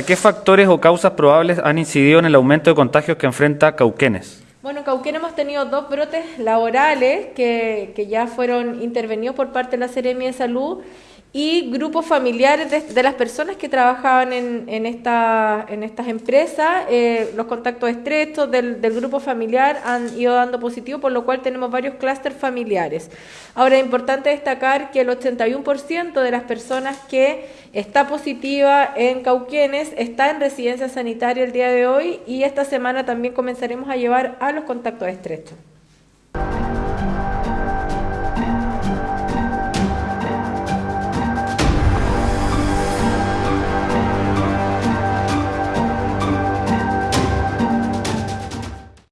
¿Qué factores o causas probables han incidido en el aumento de contagios que enfrenta Cauquenes? Bueno, en Cauquenes hemos tenido dos brotes laborales que, que ya fueron intervenidos por parte de la Seremia de Salud y grupos familiares de, las personas que trabajaban en, en, esta, en estas empresas, eh, los contactos estrechos del, del, grupo familiar han ido dando positivo, por lo cual tenemos varios clústeres familiares. Ahora, es importante destacar que el 81% de las personas que está positiva en Cauquenes está en residencia sanitaria el día de hoy y esta semana también comenzaremos a llevar a los contactos estrechos.